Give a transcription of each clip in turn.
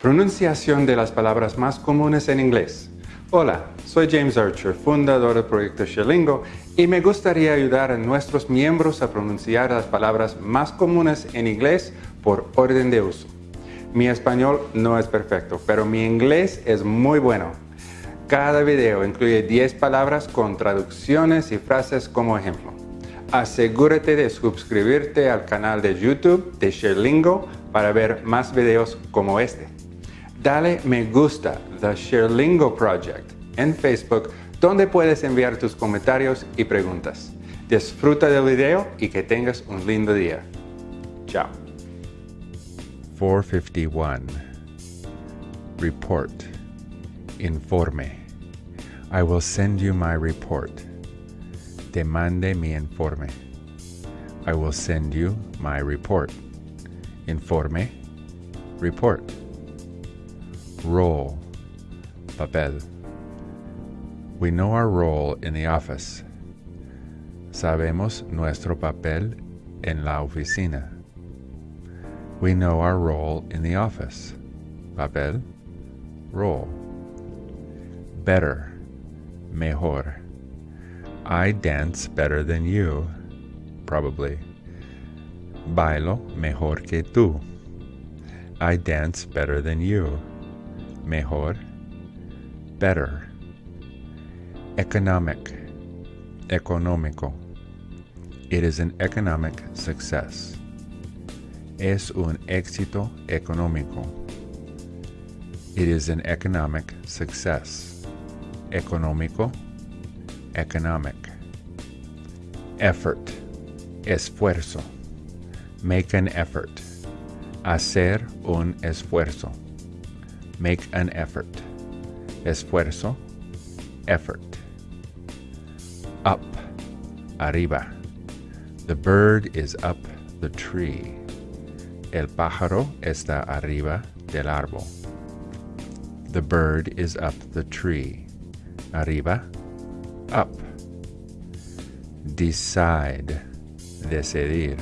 Pronunciación de las palabras más comunes en inglés. Hola, soy James Archer, fundador del proyecto Sherlingo, y me gustaría ayudar a nuestros miembros a pronunciar las palabras más comunes en inglés por orden de uso. Mi español no es perfecto, pero mi inglés es muy bueno. Cada video incluye 10 palabras con traducciones y frases como ejemplo. Asegúrate de suscribirte al canal de YouTube de Sherlingo para ver más videos como este dale me gusta The Sherlingo Project en Facebook donde puedes enviar tus comentarios y preguntas. Disfruta del video y que tengas un lindo día. Chao. 451 Report Informe I will send you my report. Te mande mi informe. I will send you my report. Informe Report Role Papel We know our role in the office. Sabemos nuestro papel en la oficina. We know our role in the office. Papel, role. Better, mejor. I dance better than you, probably. Bailo mejor que tú. I dance better than you mejor, better. Economic, económico. It is an economic success. Es un éxito económico. It is an economic success. Económico, economic. Effort, esfuerzo. Make an effort. Hacer un esfuerzo. Make an effort. Esfuerzo. Effort. Up. Arriba. The bird is up the tree. El pájaro está arriba del árbol. The bird is up the tree. Arriba. Up. Decide. Decidir.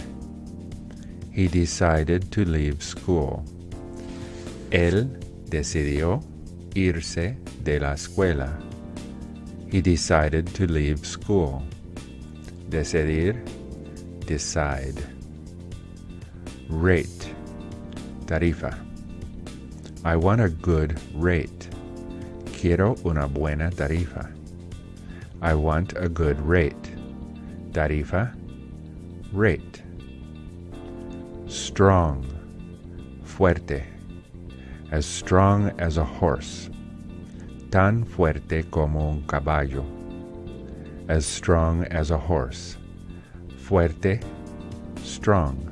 He decided to leave school. Él decidió irse de la escuela. He decided to leave school. Decidir, decide. Rate, tarifa. I want a good rate. Quiero una buena tarifa. I want a good rate. Tarifa, rate. Strong, fuerte as strong as a horse, tan fuerte como un caballo, as strong as a horse, fuerte, strong.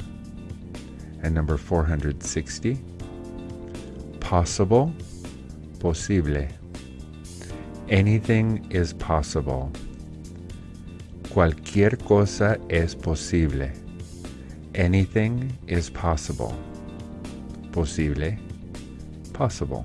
And number 460, possible, posible. Anything is possible. Cualquier cosa es posible. Anything is possible. Posible possible.